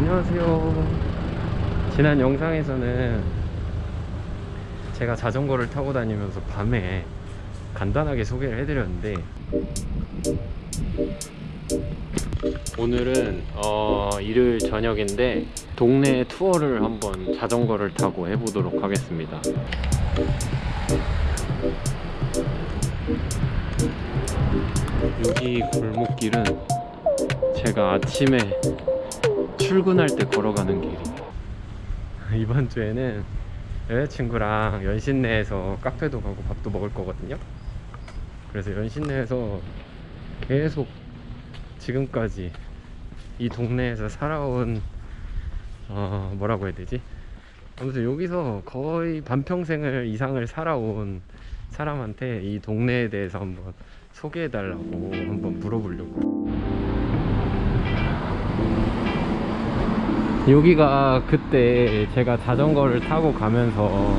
안녕하세요. 지난 영상에서는 제가 자전거를 타고 다니면서 밤에 간단하게 소개를 해드렸는데 오늘은 어, 일요일 저녁인데 동네 투어를 한번 자전거를 타고 해보도록 하겠습니다. 여기 골목길은 제가 아침에 출근할 때 걸어가는 길이에요 이번 주에는 여자친구랑 연신내에서 카페도 가고 밥도 먹을 거거든요. 그래서 연신내에서 계속 지금까지 이 동네에서 살아온 어 뭐라고 해야 되지? 아무튼 여기서 거의 반평생을 이상을 살아온 사람한테 이 동네에 대해서 한번 소개해 달라고 한번 물어보려고 여기가 그때 제가 자전거를 타고 가면서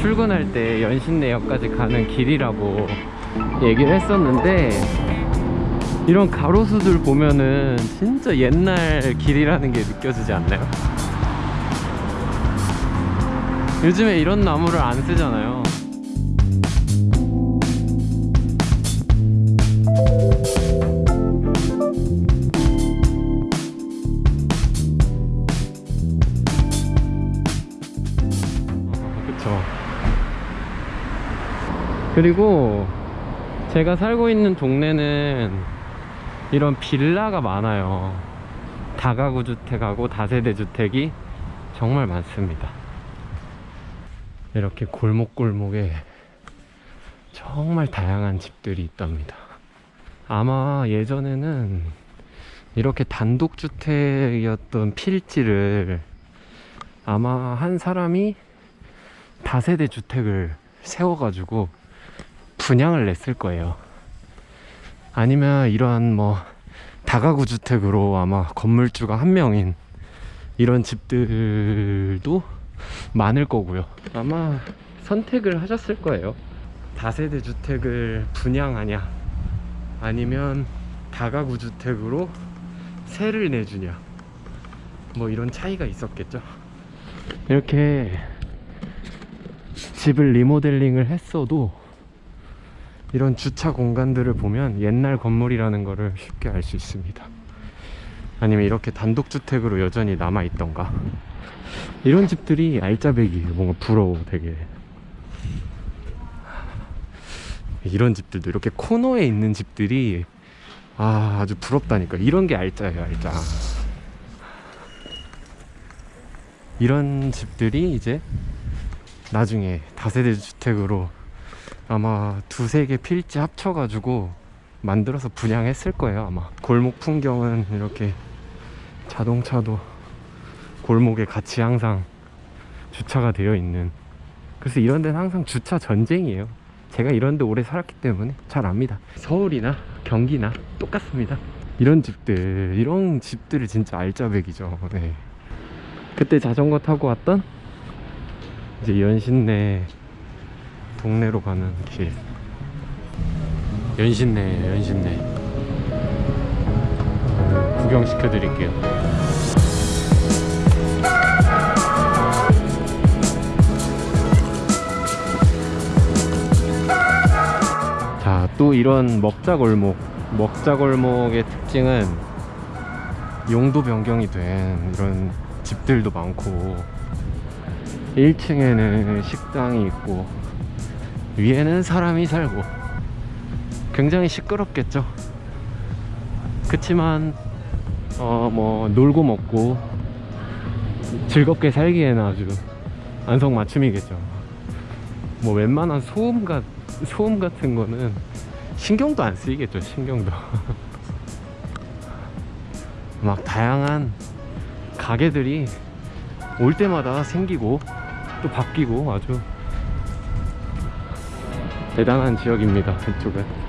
출근할 때 연신내역까지 가는 길이라고 얘기를 했었는데 이런 가로수들 보면은 진짜 옛날 길이라는 게 느껴지지 않나요? 요즘에 이런 나무를 안 쓰잖아요 어, 그쵸 그리고 제가 살고 있는 동네는 이런 빌라가 많아요. 다가구 주택하고 다세대 주택이 정말 많습니다. 이렇게 골목골목에 정말 다양한 집들이 있답니다. 아마 예전에는 이렇게 단독주택이었던 필지를 아마 한 사람이 다세대 주택을 세워가지고 분양을 냈을 거예요. 아니면 이러한 뭐 다가구 주택으로 아마 건물주가 한 명인 이런 집들도 많을 거고요. 아마 선택을 하셨을 거예요. 다세대 주택을 분양하냐 아니면 다가구 주택으로 세를 내주냐 뭐 이런 차이가 있었겠죠. 이렇게 집을 리모델링을 했어도 이런 주차 공간들을 보면 옛날 건물이라는 것을 쉽게 알 수 있습니다. 아니면 이렇게 단독주택으로 여전히 남아있던가. 이런 집들이 알짜배기예요 뭔가 부러워 되게. 이런 집들도 이렇게 코너에 있는 집들이 아 아주 부럽다니까. 이런 게 알짜예요 알짜. 이런 집들이 이제 나중에 다세대 주택으로 아마 두세 개 필지 합쳐가지고 만들어서 분양했을 거예요 아마. 골목 풍경은 이렇게 자동차도 골목에 같이 항상 주차가 되어 있는. 그래서 이런 데는 항상 주차 전쟁이에요. 제가 이런 데 오래 살았기 때문에 잘 압니다. 서울이나 경기나 똑같습니다. 이런 집들 이런 집들이 진짜 알짜배기죠. 네. 그때 자전거 타고 왔던 이제 연신내 동네로 가는 길. 연신내 연신내. 구경시켜 드릴게요. 자 또 이런 먹자골목. 먹자골목의 특징은 용도 변경이 된 이런 집들도 많고 1층에는 식당이 있고 위에는 사람이 살고 굉장히 시끄럽겠죠. 그치만 어 뭐 놀고 먹고 즐겁게 살기에는 아주 안성맞춤이겠죠. 뭐 웬만한 소음 같 소음 같은 거는 신경도 안 쓰이겠죠 신경도. 막 다양한 가게들이 올 때마다 생기고 또 바뀌고 아주 대단한 지역입니다 이쪽은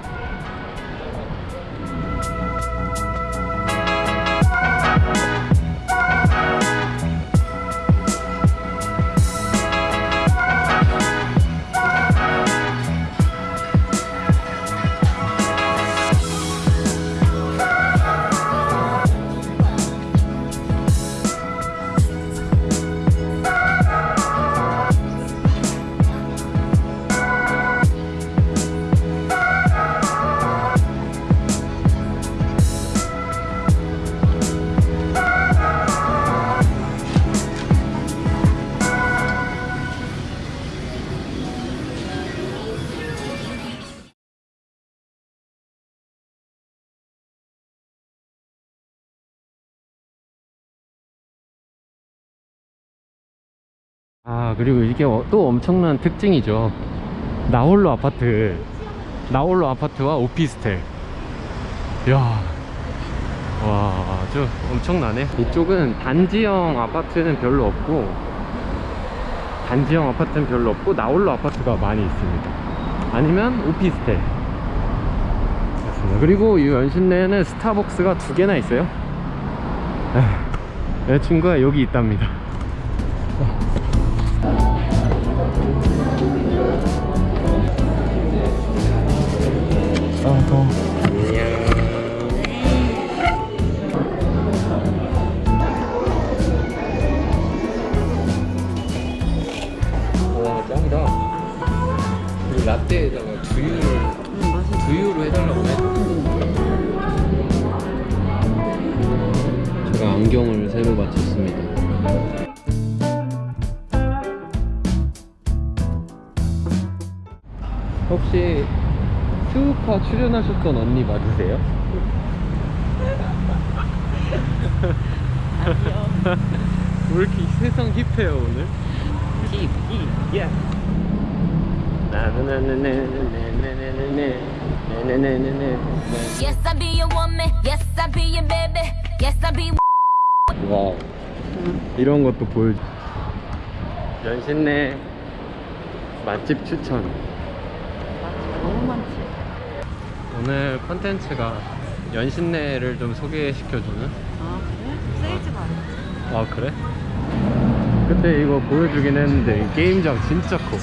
아 그리고 이게 어- 또 엄청난 특징이죠. 나홀로 아파트 나홀로 아파트와 오피스텔. 이야 와 아주 엄청나네. 이쪽은 단지형 아파트는 별로 없고 단지형 아파트는 별로 없고 나홀로 아파트가 많이 있습니다. 아니면 오피스텔. 그렇습니다. 그리고 이 연신내에는 스타벅스가 두 개나 있어요. 에휴, 내 친구가 여기 있답니다 이 라떼에다가 두유를. 두유로 해달라고 해 제가 안경을 새로 맞췄 스우파 출연하셨던 언니 맞으세요? 왜 이렇게 세상 힙해요 오늘? 힙, 힙, 예. Yes, I be your woman. Yes, I be your baby. Yes, I be. 와 이런 것도 보여 연신내 맛집 추천 너무 많지. 오늘 컨텐츠가 연신내를 좀 소개시켜주는 아, 그래? 세이지가 아니야. 아 그래? 그때 이거 보여주긴 했는데 이 게임장 진짜 커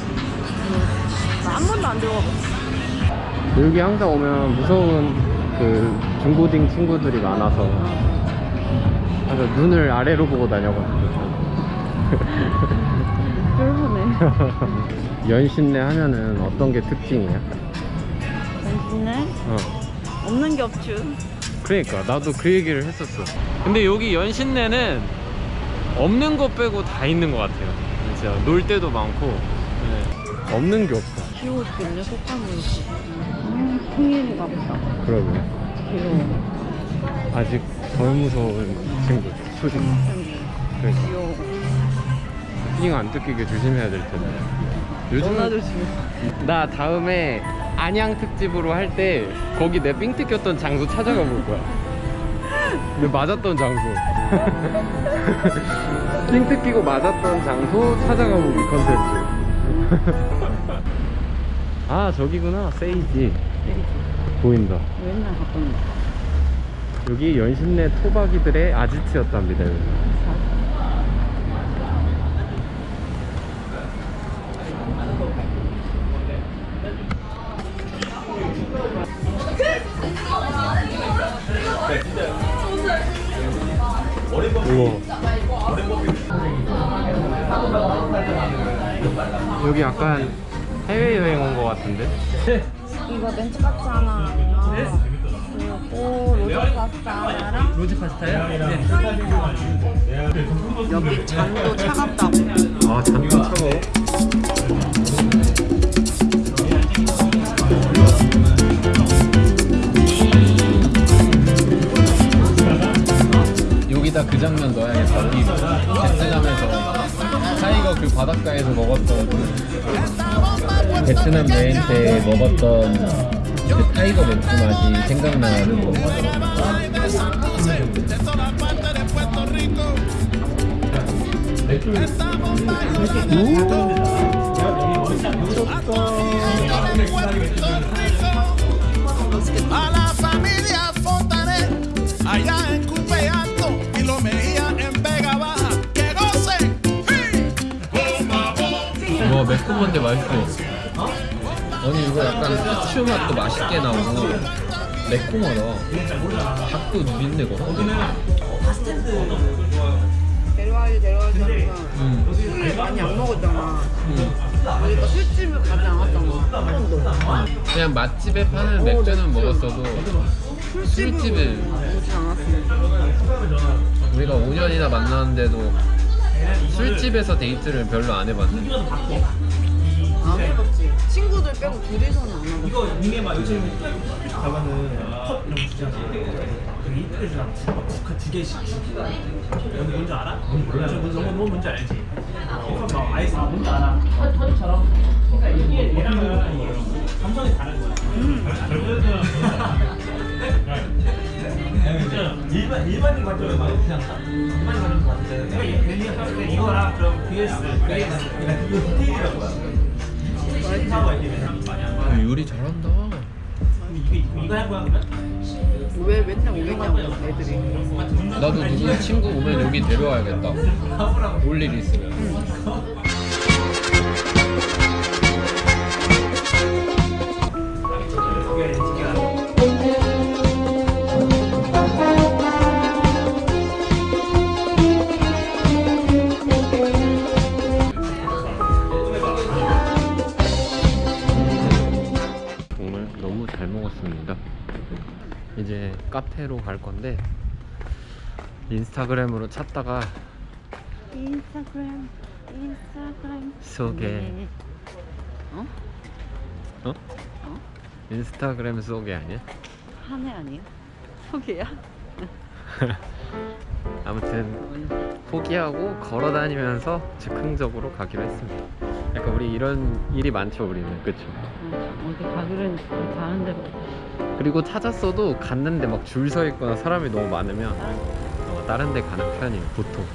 나 한 번도 안 들어가봤어. 여기 항상 오면 무서운 그 중고딩 친구들이 많아서 항상 눈을 아래로 보고 다녀가지고 쫄보네. 연신내 하면은 어떤 게 특징이야? 당신은 어 없는 게 없죠. 그러니까 나도 그 얘기를 했었어 근데 여기 연신내는 없는 것 빼고 다 있는 것 같아요 진짜 놀 때도 많고 네. 없는 게 없어 키우고 싶겠네, 속감을. 음, 풍일인가 보다. 그러게 귀여워. 아직 덜 무서운 친구 수딩 그러니까 귀여워. 수딩 안 뜯기게 조심해야 될 텐데 조심해. 나 다음에 안양 특집으로 할 때 거기 내삥 뜯겼던 장소 찾아가 볼 거야 내 맞았던 장소 삥 뜯기고 맞았던 장소 찾아가 보기 컨텐츠 아 저기구나 세이지. 보인다 맨날 갔던 거. 여기 연신내 토박이들의 아지트였답니다 여기. 여기 약간 해외여행 온 것 같은데? 이거 멘트 카트 하나 그리고 로제 파스타 하나랑 로제 파스타요? 네. 여기 잔도 차갑다고 아 잔도 차가워 여기다 그 장면 넣어야겠다 베트남에서 그 바닷가에서 먹었던 그 베트남 여행 때 먹었던 그 타이거 맥주 맛이 생각나는 거. a 와 매콤한데 맛있어. 아니 이거 약간 후추 맛도 맛있게 나오고 매콤하다. 닭도 누린내가 데려와야지 데려와야지 하면 음. 술을 많이 안 먹었잖아. 음. 그러니까 술집을 가지 않았잖아. 한 번도. 그냥 맛집에 파는 맥주는 먹었어도 술집을 오지 않았으니까 우리가 5년이나 만났는데도 술집에서 데이트를 별로 안 해봤네 안 해봤지 친구들 빼고 둘이서는 안 해봤어 이거 이게 막 요즘 가면은 컵 이런 거 주잖아. 그 이틀이랑 두 개씩 주고. 여기 뭔지 알아? 몰라. 뭔지 뭔지 뭔지 알지? 그래서 막 아이스 아 뭔지 알아. 터- 터지처럼. 그러니까 이게 얘랑은 감성이 다른 거야. 일반 일반인 관점에 맞지 않나? 일반인 관점 때 이거랑 그럼 VS VS 이거 디테일이라고 이게 요리 잘한다? 왜 맨날 오겠냐고 애들이. 나도 누구 친구 오면 여기 데려와야겠다 올 일 있으면 카페로 갈 건데 인스타그램으로 찾다가 인스타그램 인스타그램 속에 어? 어? 인스타그램 속에 아니야? 한해 아니야? 소개야? 아무튼 포기하고 걸어 다니면서 즉흥적으로 가기로 했습니다. 약간 우리 이런 일이 많죠, 우리는 그쵸? 어디 가기로 했는데 가는 데로 그리고 찾았어도 갔는데 막 줄 서 있거나 사람이 너무 많으면 어, 다른 데 가는 편이에요, 보통.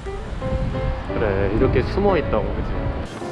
그래, 이렇게 숨어 있다고, 그치?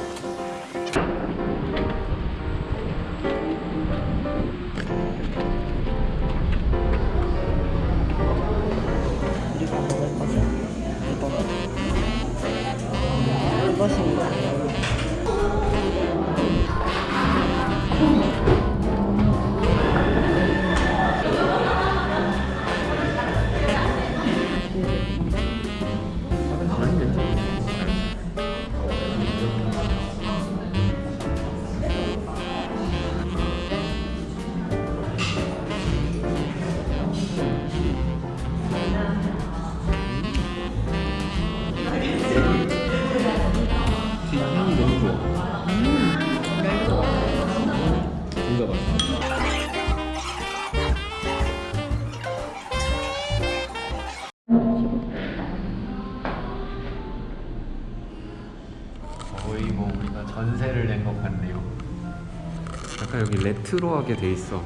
거의 뭐 우리가 전세를 낸 것 같네요. 약간 여기 레트로하게 돼 있어.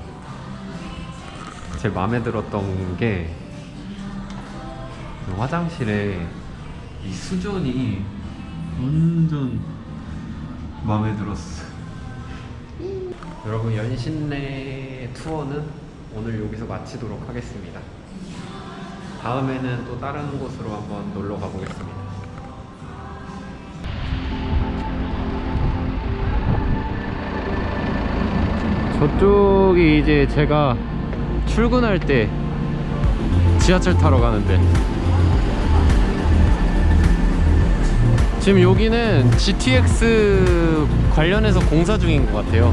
제 마음에 들었던 게 화장실에 이 수전이 완전 마음에 들었어. 여러분 연신내 투어는 오늘 여기서 마치도록 하겠습니다. 다음에는 또 다른 곳으로 한번 놀러 가보겠습니다. 저쪽이 이제 제가 출근할 때 지하철 타러 가는데. 지금 여기는 GTX 관련해서 공사 중인 것 같아요.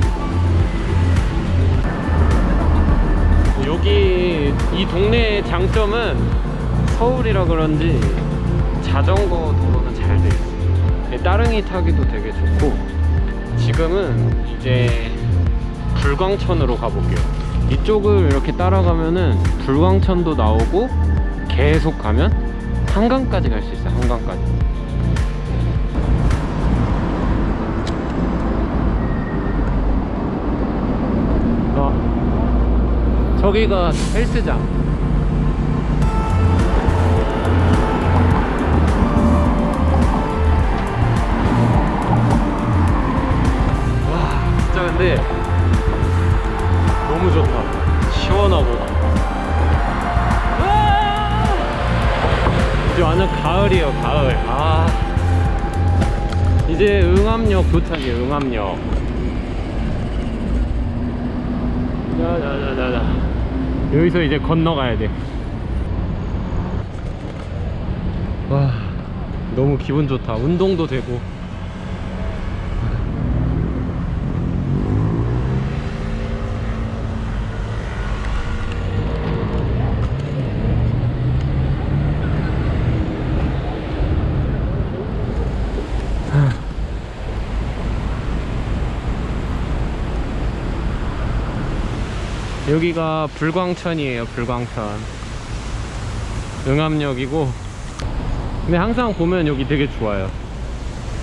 여기 이 동네의 장점은 서울이라 그런지 자전거 도로는 잘 돼 있어요. 따릉이 타기도 되게 좋고. 지금은 이제 불광천으로 가볼게요. 이쪽을 이렇게 따라가면은 불광천도 나오고 계속 가면 한강까지 갈 수 있어요 한강까지. 아, 저기가 헬스장. 근데 너무 좋다. 시원하고. 와! 이제 완전 가을이에요 가을. 아. 이제 응암역 도착이에요 응암역. 자자자자자. 여기서 이제 건너가야 돼 와 너무 기분 좋다. 운동도 되고 여기가 불광천이에요 불광천 응암역이고 근데 항상 보면 여기 되게 좋아요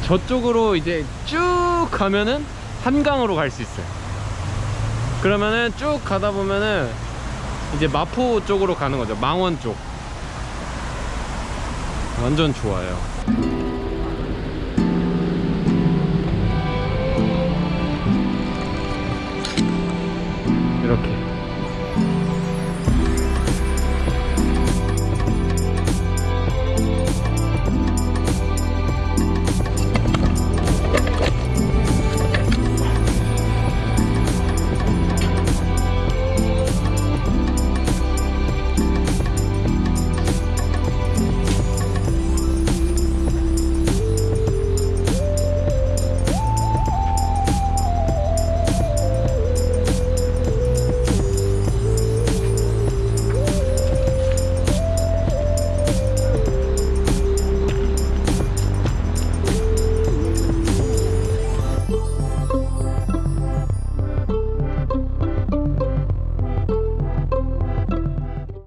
저쪽으로 이제 쭉 가면은 한강으로 갈 수 있어요. 그러면은 쭉 가다 보면은 이제 마포 쪽으로 가는 거죠. 망원 쪽. 완전 좋아요. 이렇게